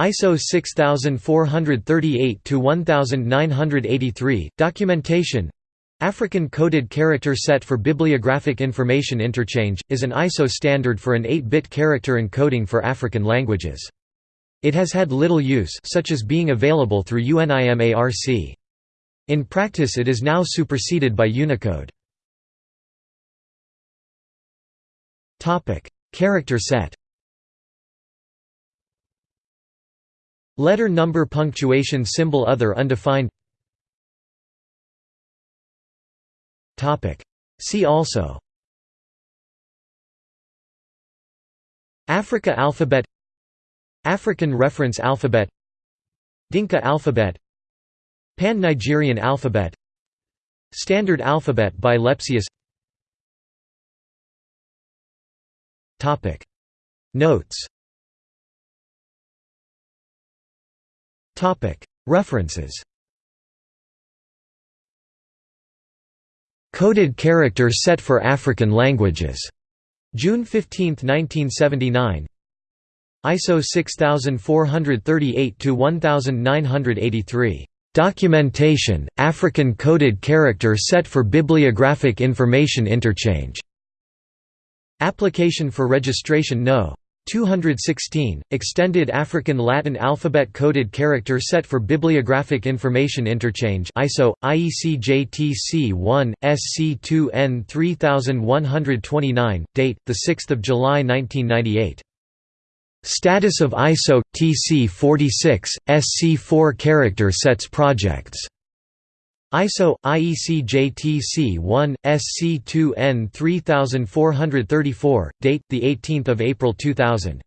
ISO 6438-1983, Documentation African Coded Character Set for Bibliographic Information Interchange, is an ISO standard for an 8-bit character encoding for African languages. It has had little use such as being available through UNIMARC. In practice it is now superseded by Unicode. Character set Letter number punctuation symbol other undefined. See also. Africa alphabet. African reference alphabet. Dinka alphabet. Pan-Nigerian alphabet. Standard alphabet by Lepsius. Notes References Coded character set for African languages. June 15, 1979. ISO 6438-1983. Documentation, African coded character set for bibliographic information interchange. Application for registration No. 216, Extended African Latin Alphabet Coded Character Set for Bibliographic Information Interchange ISO, IEC JTC 1, SC2N 3129, date, 6 July 1998. Status of ISO, TC 46, SC4 Character Sets Projects ISO IEC JTC 1 SC2N 3434 date the 18th of April 2000